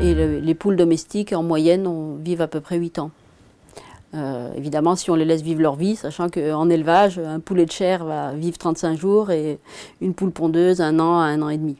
Et les poules domestiques, en moyenne, on, vivent à peu près 8 ans. Euh, évidemment, si on les laisse vivre leur vie, sachant qu'en élevage, un poulet de chair va vivre 35 jours et une poule pondeuse, un an à un an et demi.